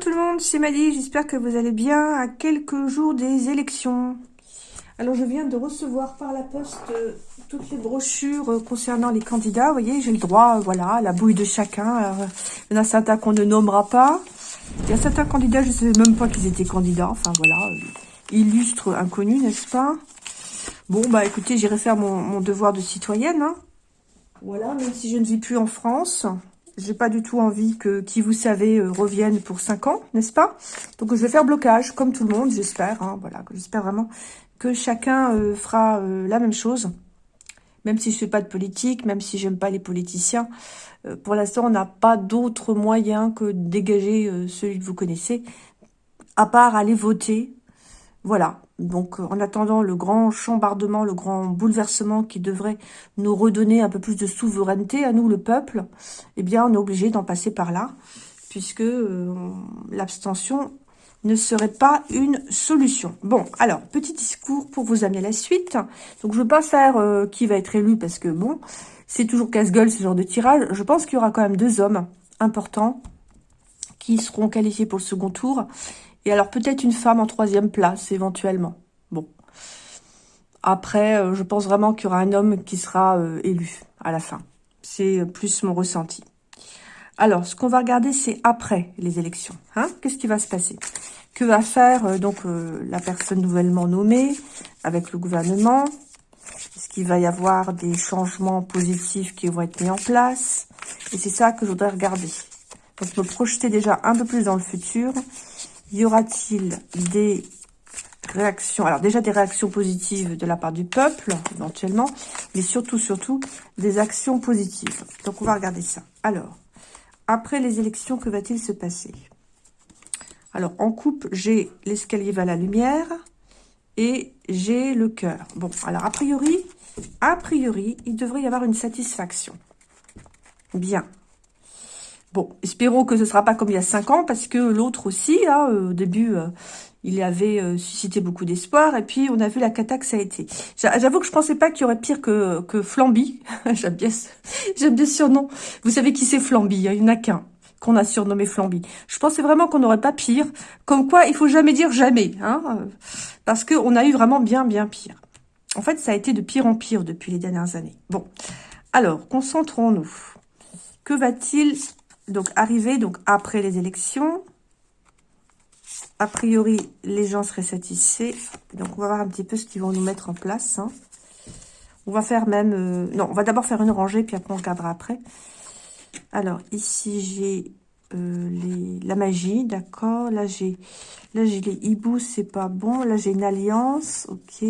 Tout le monde, c'est Madi, j'espère que vous allez bien à quelques jours des élections. Alors je viens de recevoir par la poste euh, toutes les brochures euh, concernant les candidats. Vous voyez, j'ai le droit, euh, voilà, à la bouille de chacun. il y en a certains qu'on ne nommera pas. Il y a certains candidats, je ne savais même pas qu'ils étaient candidats. Enfin voilà, illustre inconnu, n'est-ce pas? Bon, bah écoutez, j'irai faire mon, devoir de citoyenne. Hein. Voilà, même si je ne vis plus en France. J'ai pas du tout envie que qui vous savez euh, revienne pour 5 ans, n'est-ce pas? Donc je vais faire blocage, comme tout le monde, j'espère. Hein, voilà, j'espère vraiment que chacun euh, fera euh, la même chose. Même si je fais pas de politique, même si j'aime pas les politiciens. pour l'instant, on n'a pas d'autre moyen que de dégager celui que vous connaissez, à part aller voter. Voilà, donc, euh, en attendant le grand chambardement, le grand bouleversement qui devrait nous redonner un peu plus de souveraineté à nous, le peuple, eh bien, on est obligé d'en passer par là, puisque euh, l'abstention ne serait pas une solution. Bon, alors, petit discours pour vous amener à la suite. Donc, je ne veux pas faire euh, qui va être élu, parce que, bon, c'est toujours casse-gueule ce genre de tirage. Je pense qu'il y aura quand même deux hommes importants qui seront qualifiés pour le second tour et alors peut-être une femme en troisième place, éventuellement. Bon. Après, euh, je pense vraiment qu'il y aura un homme qui sera euh, élu à la fin. C'est plus mon ressenti. Alors, ce qu'on va regarder, c'est après les élections. Hein Qu'est-ce qui va se passer? Que va faire euh, donc la personne nouvellement nommée avec le gouvernement? Est-ce qu'il va y avoir des changements positifs qui vont être mis en place? Et c'est ça que je voudrais regarder. Donc, me projeter déjà un peu plus dans le futur y aura-t-il des réactions Alors déjà des réactions positives de la part du peuple, éventuellement, mais surtout, surtout, des actions positives. Donc on va regarder ça. Alors, après les élections, que va-t-il se passer? Alors, en coupe, j'ai l'escalier vers la lumière et j'ai le cœur. Bon, alors a priori, a priori, il devrait y avoir une satisfaction. Bien. Bon, espérons que ce ne sera pas comme il y a cinq ans, parce que l'autre aussi, euh, au début, euh, il avait euh, suscité beaucoup d'espoir, et puis on a vu la cata que ça a été. J'avoue que je pensais pas qu'il y aurait pire que, que Flamby. J'aime bien, bien ce surnom. Vous savez qui c'est Flamby, hein, il n'y en a qu'un qu'on a surnommé Flamby. Je pensais vraiment qu'on n'aurait pas pire. Comme quoi, il faut jamais dire jamais, hein, parce qu'on a eu vraiment bien, bien pire. En fait, ça a été de pire en pire depuis les dernières années. Bon, alors, concentrons-nous. Que va-t-il donc arriver donc après les élections. A priori, les gens seraient satisfaits. Donc, on va voir un petit peu ce qu'ils vont nous mettre en place. Hein. On va faire même... Euh, non, on va d'abord faire une rangée, puis après, on regardera après. Alors, ici, j'ai euh, la magie, d'accord. Là, j'ai là j'ai les hiboux, c'est pas bon. Là, j'ai une alliance, ok.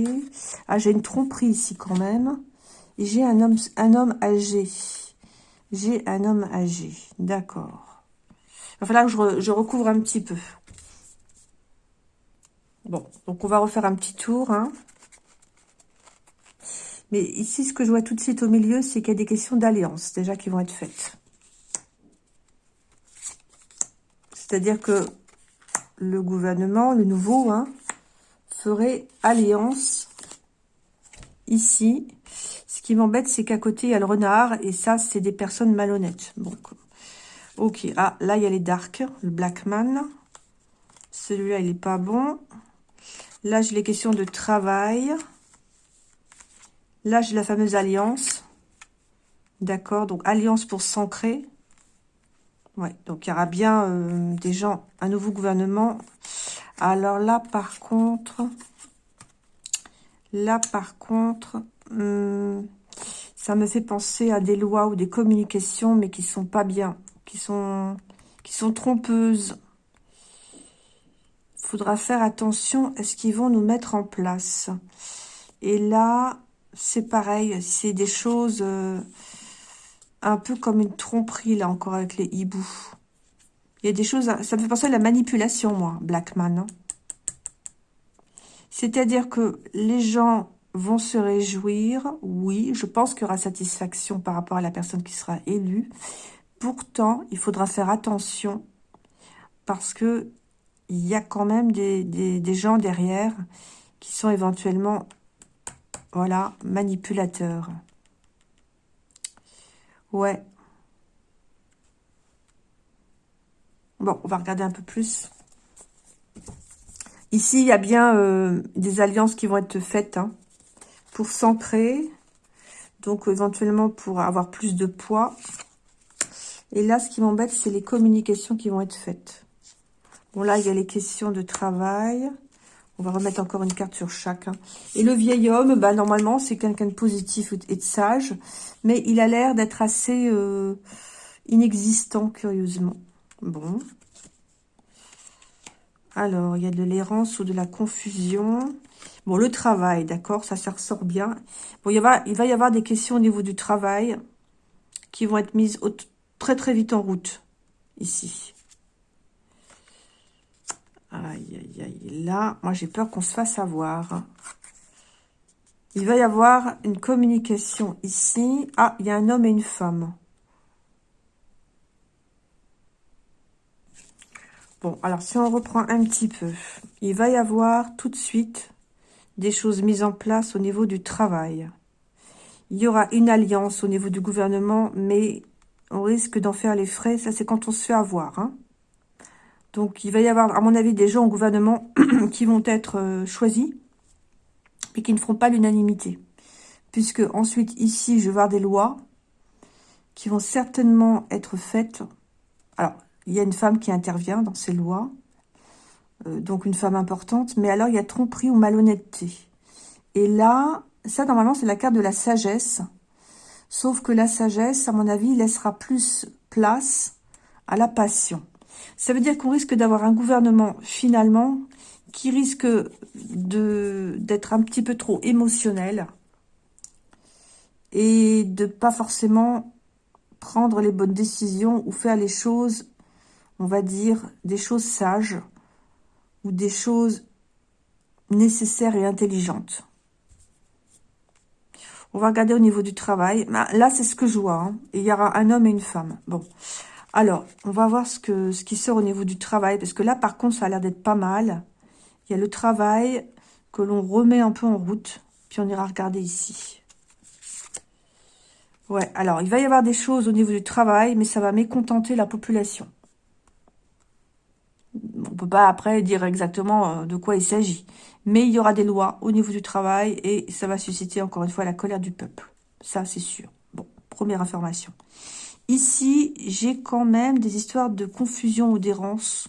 Ah, j'ai une tromperie ici quand même. Et j'ai un homme, un homme âgé. J'ai un homme âgé. D'accord. Il va falloir que je, recouvre un petit peu. Bon, donc on va refaire un petit tour. Hein. Mais ici, ce que je vois tout de suite au milieu, c'est qu'il y a des questions d'alliance déjà qui vont être faites. C'est-à-dire que le gouvernement, le nouveau, hein, ferait alliance ici qui m'embête, c'est qu'à côté, il y a le renard. Et ça, c'est des personnes malhonnêtes. Donc, ok. Ah, là, il y a les dark. Le Blackman. Celui-là, il est pas bon. Là, j'ai les questions de travail. Là, j'ai la fameuse alliance. D'accord. Donc, alliance pour s'ancrer. Ouais. Donc, il y aura bien euh, des gens, un nouveau gouvernement. Alors là, par contre... Là, par contre... Hmm, ça me fait penser à des lois ou des communications, mais qui sont pas bien, qui sont, qui sont trompeuses. Faudra faire attention à ce qu'ils vont nous mettre en place. Et là, c'est pareil, c'est des choses euh, un peu comme une tromperie, là, encore avec les hiboux. Il y a des choses, ça me fait penser à la manipulation, moi, Blackman. Hein. C'est-à-dire que les gens vont se réjouir. Oui, je pense qu'il y aura satisfaction par rapport à la personne qui sera élue. Pourtant, il faudra faire attention parce que il y a quand même des, gens derrière qui sont éventuellement, manipulateurs. Ouais. Bon, on va regarder un peu plus. Ici, il y a bien euh, des alliances qui vont être faites hein, pour s'ancrer. Donc, éventuellement, pour avoir plus de poids. Et là, ce qui m'embête, c'est les communications qui vont être faites. Bon, là, il y a les questions de travail. On va remettre encore une carte sur chacun. Et le vieil homme, bah, normalement, c'est quelqu'un de positif et de sage. Mais il a l'air d'être assez euh, inexistant, curieusement. Bon. Alors, il y a de l'errance ou de la confusion. Bon, le travail, d'accord, ça, ça ressort bien. Bon, il, va, il va y avoir des questions au niveau du travail qui vont être mises très très vite en route, ici. Aïe, aïe, aïe. Là, moi, j'ai peur qu'on se fasse avoir. Il va y avoir une communication ici. Ah, il y a un homme et une femme. Bon, alors si on reprend un petit peu, il va y avoir tout de suite des choses mises en place au niveau du travail. Il y aura une alliance au niveau du gouvernement, mais on risque d'en faire les frais. Ça, c'est quand on se fait avoir. Hein. Donc, il va y avoir, à mon avis, des gens au gouvernement qui vont être euh, choisis, mais qui ne feront pas l'unanimité. Puisque ensuite, ici, je vais voir des lois qui vont certainement être faites. Alors, il y a une femme qui intervient dans ces lois, euh, donc une femme importante, mais alors il y a tromperie ou malhonnêteté. Et là, ça normalement c'est la carte de la sagesse, sauf que la sagesse, à mon avis, laissera plus place à la passion. Ça veut dire qu'on risque d'avoir un gouvernement, finalement, qui risque d'être un petit peu trop émotionnel et de pas forcément prendre les bonnes décisions ou faire les choses on va dire, des choses sages ou des choses nécessaires et intelligentes. On va regarder au niveau du travail. Bah, là, c'est ce que je vois. Hein. il y aura un homme et une femme. Bon. Alors, on va voir ce, que, ce qui sort au niveau du travail. Parce que là, par contre, ça a l'air d'être pas mal. Il y a le travail que l'on remet un peu en route. Puis on ira regarder ici. Ouais, alors, il va y avoir des choses au niveau du travail, mais ça va mécontenter la population on peut pas après dire exactement euh, de quoi il s'agit. Mais il y aura des lois au niveau du travail et ça va susciter encore une fois la colère du peuple. Ça, c'est sûr. Bon, première information. Ici, j'ai quand même des histoires de confusion ou d'errance.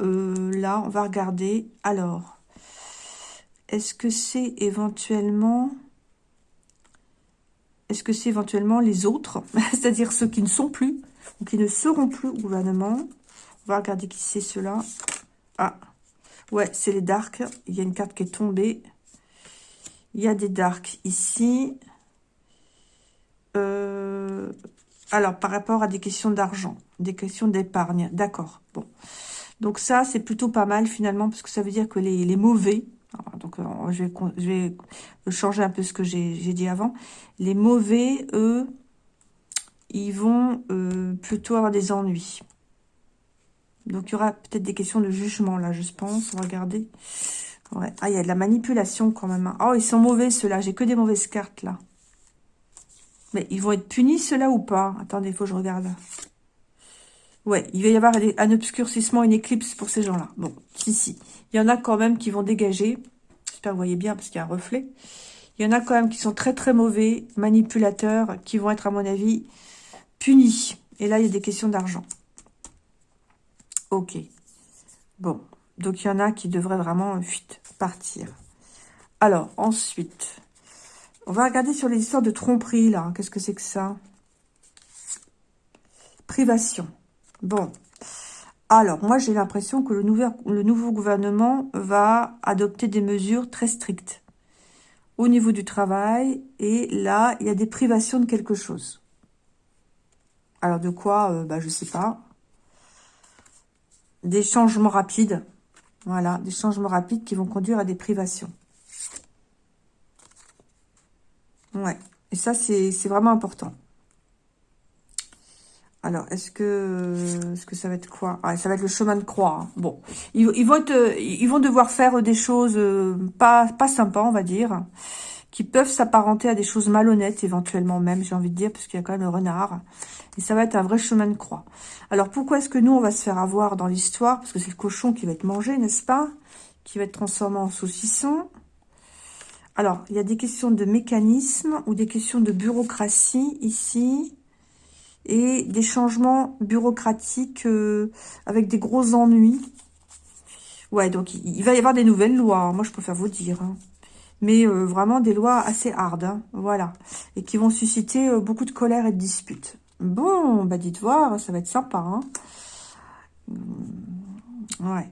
Euh, là, on va regarder. Alors, est-ce que c'est éventuellement... Est-ce que c'est éventuellement les autres C'est-à-dire ceux qui ne sont plus ou qui ne seront plus au gouvernement? On va regarder qui c'est cela. Ah, ouais, c'est les darks. Il y a une carte qui est tombée. Il y a des darks ici. Euh, alors, par rapport à des questions d'argent, des questions d'épargne. D'accord, bon. Donc ça, c'est plutôt pas mal finalement, parce que ça veut dire que les, mauvais, donc euh, je, vais, changer un peu ce que j'ai dit avant, les mauvais, eux, ils vont euh, plutôt avoir des ennuis. Donc, il y aura peut-être des questions de jugement, là, je pense. On va regarder. Ouais. Ah, il y a de la manipulation, quand même. Hein. Oh, ils sont mauvais, ceux-là. J'ai que des mauvaises cartes, là. Mais ils vont être punis, ceux-là, ou pas? Attendez, il faut que je regarde. Ouais, il va y avoir un obscurcissement, une éclipse pour ces gens-là. Bon, si, si. Il y en a quand même qui vont dégager. J'espère que vous voyez bien, parce qu'il y a un reflet. Il y en a quand même qui sont très, très mauvais, manipulateurs, qui vont être, à mon avis, punis. Et là, il y a des questions d'argent. Ok. Bon. Donc, il y en a qui devraient vraiment partir. Alors, ensuite, on va regarder sur les histoires de tromperie, là. Qu'est-ce que c'est que ça? Privation. Bon. Alors, moi, j'ai l'impression que le, nouveau gouvernement va adopter des mesures très strictes au niveau du travail. Et là, il y a des privations de quelque chose. Alors, de quoi? Euh, bah, Je sais pas des changements rapides. Voilà, des changements rapides qui vont conduire à des privations. Ouais, et ça, c'est vraiment important. Alors, est-ce que, est-ce que ça va être quoi? Ah, Ça va être le chemin de croix. Hein. Bon, ils, vont être, ils vont devoir faire des choses euh, pas, pas sympas, on va dire. Qui peuvent s'apparenter à des choses malhonnêtes, éventuellement même, j'ai envie de dire, parce qu'il y a quand même le renard. Et ça va être un vrai chemin de croix. Alors, pourquoi est-ce que nous, on va se faire avoir dans l'histoire? Parce que c'est le cochon qui va être mangé, n'est-ce pas? Qui va être transformé en saucisson. Alors, il y a des questions de mécanisme ou des questions de bureaucratie ici et des changements bureaucratiques euh, avec des gros ennuis. Ouais, donc il, va y avoir des nouvelles lois, hein. moi je préfère vous dire. Hein. Mais euh, vraiment des lois assez hardes, hein. voilà. Et qui vont susciter euh, beaucoup de colère et de disputes. Bon, bah dites voir, ça va être sympa. Hein. Ouais.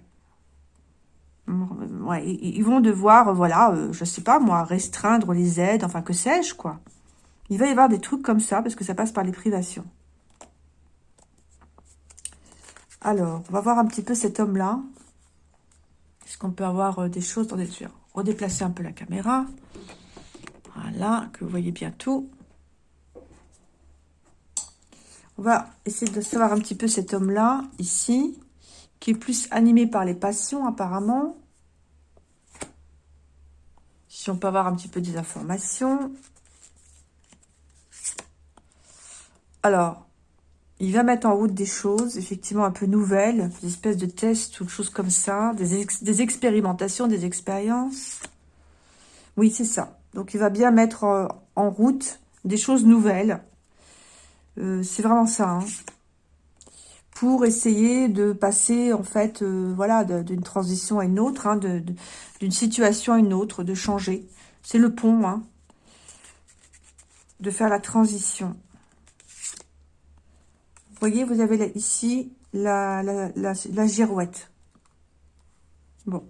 Ouais, ils vont devoir, voilà, je sais pas moi, restreindre les aides, enfin que sais-je, quoi. Il va y avoir des trucs comme ça, parce que ça passe par les privations. Alors, on va voir un petit peu cet homme-là. Est-ce qu'on peut avoir euh, des choses dans des vais redéplacer un peu la caméra. Voilà, que vous voyez bien tout. On va essayer de savoir un petit peu cet homme-là, ici, qui est plus animé par les passions, apparemment. Si on peut avoir un petit peu des informations. Alors, il va mettre en route des choses, effectivement, un peu nouvelles, des espèces de tests ou de choses comme ça, des, expérimentations, des expériences. Oui, c'est ça. Donc, il va bien mettre euh, en route des choses nouvelles. Euh, c'est vraiment ça. Hein. Pour essayer de passer, en fait, euh, voilà, d'une transition à une autre, hein, d'une situation à une autre, de changer. C'est le pont, hein, de faire la transition voyez, vous avez ici la, girouette. Bon.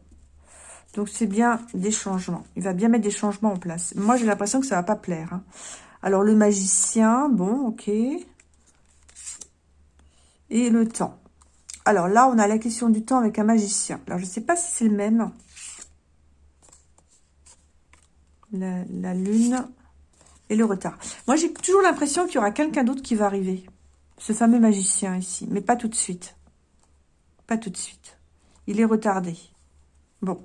Donc, c'est bien des changements. Il va bien mettre des changements en place. Moi, j'ai l'impression que ça va pas plaire. Hein. Alors, le magicien, bon, ok. Et le temps. Alors là, on a la question du temps avec un magicien. Alors, je ne sais pas si c'est le même. La, lune et le retard. Moi, j'ai toujours l'impression qu'il y aura quelqu'un d'autre qui va arriver. Ce fameux magicien ici. Mais pas tout de suite. Pas tout de suite. Il est retardé. Bon.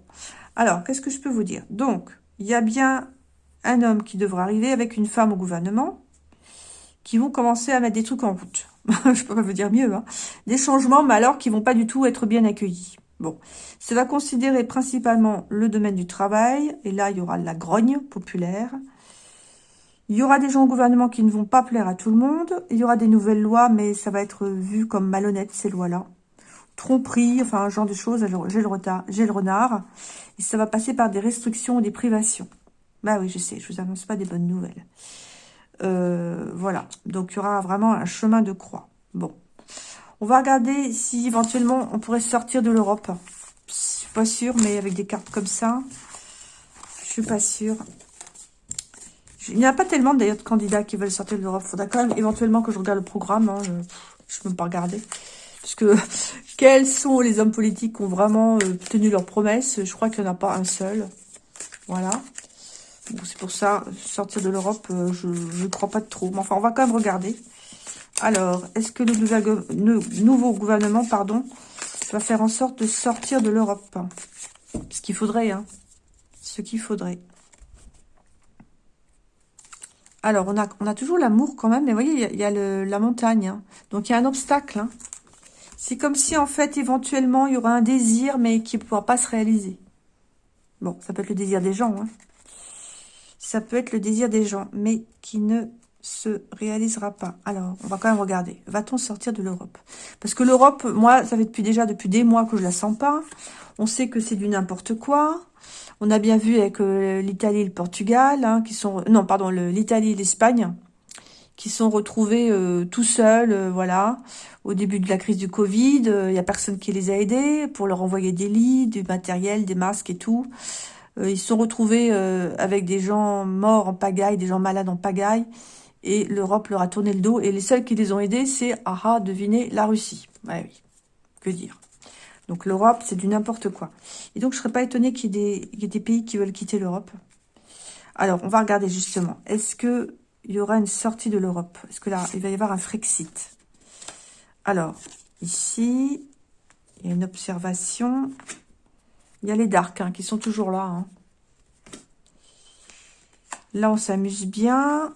Alors, qu'est-ce que je peux vous dire? Donc, il y a bien un homme qui devra arriver avec une femme au gouvernement qui vont commencer à mettre des trucs en route. je peux pas vous dire mieux. Hein. Des changements, mais alors qui vont pas du tout être bien accueillis. Bon, ça va considérer principalement le domaine du travail. Et là, il y aura la grogne populaire. Il y aura des gens au gouvernement qui ne vont pas plaire à tout le monde. Il y aura des nouvelles lois, mais ça va être vu comme malhonnête, ces lois-là. Tromperie, enfin, un genre de choses. J'ai le, retard, j'ai le renard. Et ça va passer par des restrictions ou des privations. Bah oui, je sais, je vous annonce pas des bonnes nouvelles. Euh, voilà. Donc, il y aura vraiment un chemin de croix. Bon. On va regarder si éventuellement on pourrait sortir de l'Europe. Je suis pas sûre, mais avec des cartes comme ça, je suis pas sûre. Il n'y a pas tellement d'ailleurs de candidats qui veulent sortir de l'Europe. Faudra quand même éventuellement que je regarde le programme. Hein. Je ne peux pas regarder. Parce que quels sont les hommes politiques qui ont vraiment euh, tenu leurs promesses? Je crois qu'il n'y en a pas un seul. Voilà. C'est pour ça, sortir de l'Europe, euh, je ne crois pas trop. Mais enfin, on va quand même regarder. Alors, est-ce que le, nouveau gouvernement pardon, va faire en sorte de sortir de l'Europe? Ce qu'il faudrait, hein. Ce qu'il faudrait. Alors, on a, on a toujours l'amour quand même, mais vous voyez, il y a, la montagne. Hein. Donc, il y a un obstacle. Hein. C'est comme si, en fait, éventuellement, il y aura un désir, mais qui ne pourra pas se réaliser. Bon, ça peut être le désir des gens. Hein. Ça peut être le désir des gens, mais qui ne se réalisera pas. Alors, on va quand même regarder. Va-t-on sortir de l'Europe? Parce que l'Europe, moi, ça fait depuis déjà depuis des mois que je la sens pas. On sait que c'est du n'importe quoi. On a bien vu avec euh, l'Italie et le Portugal, hein, qui sont non pardon l'Italie et l'Espagne, qui sont retrouvés euh, tout seuls, euh, voilà, au début de la crise du Covid. Il n'y a personne qui les a aidés pour leur envoyer des lits, du matériel, des masques et tout. ils sont retrouvés avec des gens morts en pagaille, des gens malades en pagaille, et l'Europe leur a tourné le dos. Et les seuls qui les ont aidés, c'est, ah ah, devinez, la Russie. Oui, que dire donc l'Europe, c'est du n'importe quoi. Et donc, je ne serais pas étonnée qu'il y, ait des pays qui veulent quitter l'Europe. Alors, on va regarder justement. Est-ce qu'il y aura une sortie de l'Europe? Est-ce que là, il va y avoir un Frexit? Alors, ici, il y a une observation. Il y a les darks hein, qui sont toujours là. Hein. Là, on s'amuse bien.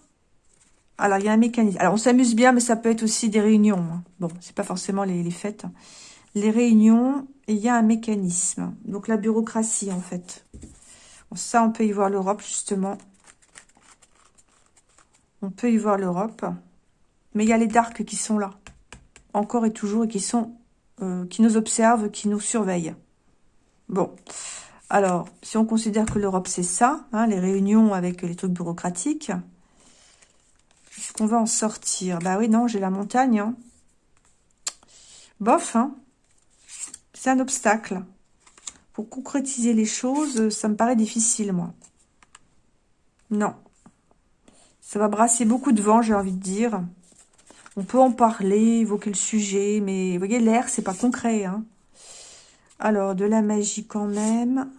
Alors, il y a un mécanisme. Alors, on s'amuse bien, mais ça peut être aussi des réunions. Hein. Bon, c'est pas forcément les, fêtes. Les réunions, il y a un mécanisme. Donc, la bureaucratie, en fait. ça, on peut y voir l'Europe, justement. On peut y voir l'Europe. Mais il y a les darks qui sont là. Encore et toujours, et qui sont... Euh, qui nous observent, qui nous surveillent. Bon. Alors, si on considère que l'Europe, c'est ça, hein, les réunions avec les trucs bureaucratiques, est-ce qu'on va en sortir Bah oui, non, j'ai la montagne. Hein. Bof, hein c'est un obstacle. Pour concrétiser les choses, ça me paraît difficile, moi. Non. Ça va brasser beaucoup de vent, j'ai envie de dire. On peut en parler, évoquer le sujet, mais vous voyez, l'air, c'est pas concret. Hein. Alors, de la magie quand même.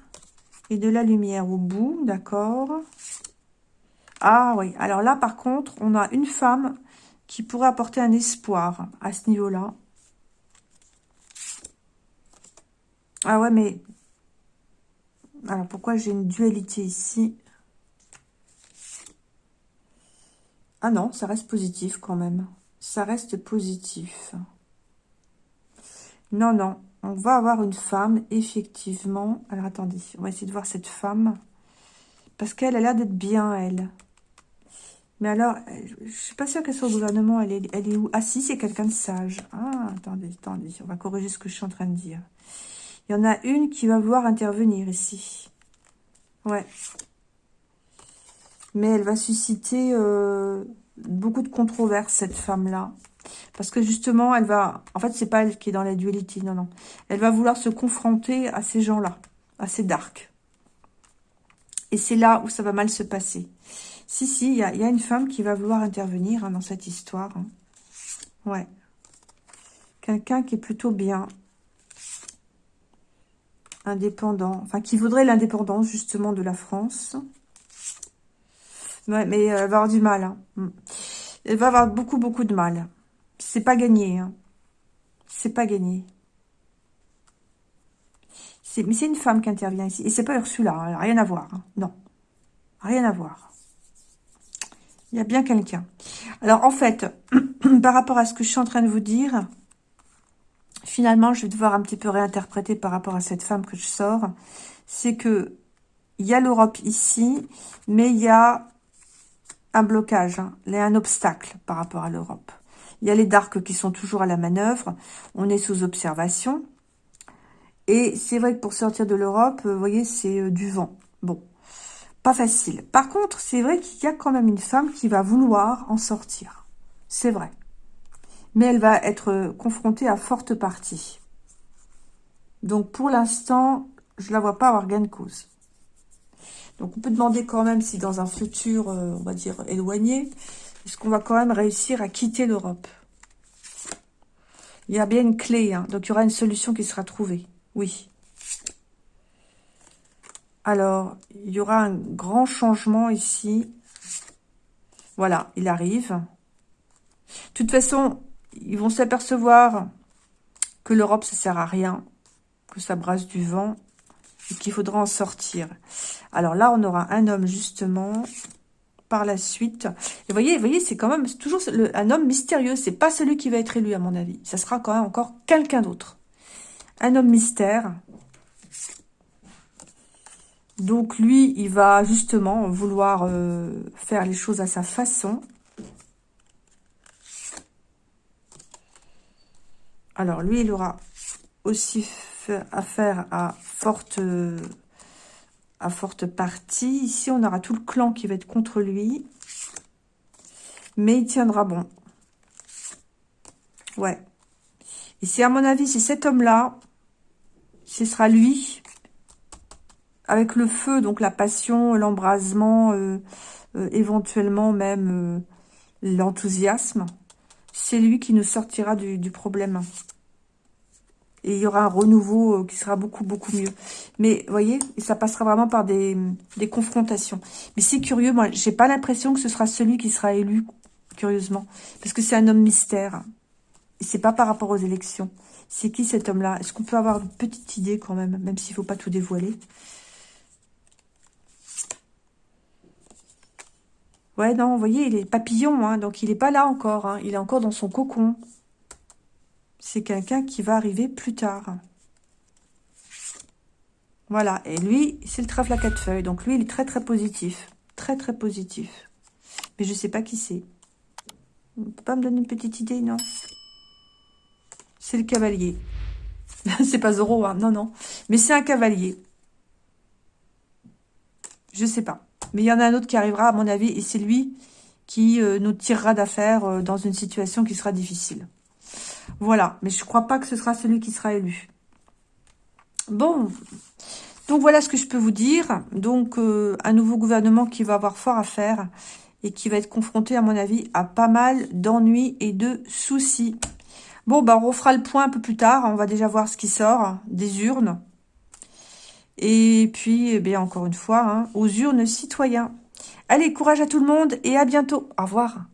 Et de la lumière au bout, d'accord. Ah oui, alors là, par contre, on a une femme qui pourrait apporter un espoir à ce niveau-là. Ah ouais, mais... Alors, pourquoi j'ai une dualité ici? Ah non, ça reste positif quand même. Ça reste positif. Non, non. On va avoir une femme, effectivement. Alors, attendez. On va essayer de voir cette femme. Parce qu'elle a l'air d'être bien, elle. Mais alors, je suis pas sûre qu'elle soit au gouvernement. Elle est, elle est où? Ah si, c'est quelqu'un de sage. Ah, attendez, attendez. On va corriger ce que je suis en train de dire. Il y en a une qui va vouloir intervenir ici. Ouais. Mais elle va susciter euh, beaucoup de controverses, cette femme-là. Parce que justement, elle va... En fait, c'est pas elle qui est dans la dualité, non, non. Elle va vouloir se confronter à ces gens-là, à ces darks. Et c'est là où ça va mal se passer. Si, si, il y a, une femme qui va vouloir intervenir hein, dans cette histoire. Hein. Ouais. Quelqu'un qui est plutôt bien. Indépendant. Enfin, qui voudrait l'indépendance, justement, de la France. Ouais, mais elle va avoir du mal. Hein. Mm. Elle va avoir beaucoup, beaucoup de mal. C'est pas gagné. C'est pas gagné. Mais c'est une femme qui intervient ici. Et c'est pas Ursula, rien à voir. Non, rien à voir. Il y a bien quelqu'un. Alors, en fait, par rapport à ce que je suis en train de vous dire, finalement, je vais devoir un petit peu réinterpréter par rapport à cette femme que je sors. C'est que il y a l'Europe ici, mais il y a un blocage, hein. un obstacle par rapport à l'Europe. Il y a les darks qui sont toujours à la manœuvre. On est sous observation. Et c'est vrai que pour sortir de l'Europe, vous voyez, c'est euh, du vent. Bon, facile. Par contre, c'est vrai qu'il y a quand même une femme qui va vouloir en sortir. C'est vrai. Mais elle va être confrontée à forte partie. Donc, pour l'instant, je la vois pas avoir gain de cause. Donc, on peut demander quand même si dans un futur, euh, on va dire, éloigné, est-ce qu'on va quand même réussir à quitter l'Europe? Il y a bien une clé, hein. donc il y aura une solution qui sera trouvée. Oui. Alors, il y aura un grand changement ici. Voilà, il arrive. De toute façon, ils vont s'apercevoir que l'Europe, ça sert à rien, que ça brasse du vent et qu'il faudra en sortir. Alors là, on aura un homme, justement, par la suite. Et vous voyez, voyez c'est quand même toujours un homme mystérieux. C'est pas celui qui va être élu, à mon avis. Ça sera quand même encore quelqu'un d'autre. Un homme mystère. Donc lui, il va justement vouloir euh, faire les choses à sa façon. Alors lui, il aura aussi affaire à forte, à forte partie. Ici, on aura tout le clan qui va être contre lui. Mais il tiendra bon. Ouais. C'est à mon avis, c'est cet homme-là, ce sera lui avec le feu, donc la passion, l'embrasement, euh, euh, éventuellement même euh, l'enthousiasme, c'est lui qui nous sortira du, problème. Et il y aura un renouveau qui sera beaucoup, beaucoup mieux. Mais, vous voyez, ça passera vraiment par des, des confrontations. Mais c'est curieux, moi, j'ai pas l'impression que ce sera celui qui sera élu, curieusement. Parce que c'est un homme mystère. Et c'est pas par rapport aux élections. C'est qui cet homme-là? Est-ce qu'on peut avoir une petite idée quand même, même s'il faut pas tout dévoiler? Ouais, non, vous voyez, il est papillon, hein, donc il n'est pas là encore. Hein, il est encore dans son cocon. C'est quelqu'un qui va arriver plus tard. Voilà, et lui, c'est le trèfle à quatre feuilles. Donc lui, il est très très positif. Très très positif. Mais je ne sais pas qui c'est. On peut pas me donner une petite idée, non? C'est le cavalier. c'est pas Zoro, hein, non, non. Mais c'est un cavalier. Je sais pas. Mais il y en a un autre qui arrivera, à mon avis, et c'est lui qui euh, nous tirera d'affaire euh, dans une situation qui sera difficile. Voilà, mais je ne crois pas que ce sera celui qui sera élu. Bon, donc voilà ce que je peux vous dire. Donc, euh, un nouveau gouvernement qui va avoir fort à faire et qui va être confronté, à mon avis, à pas mal d'ennuis et de soucis. Bon, bah, on refera le point un peu plus tard. On va déjà voir ce qui sort des urnes. Et puis, eh bien, encore une fois, hein, aux urnes citoyens. Allez, courage à tout le monde et à bientôt. Au revoir.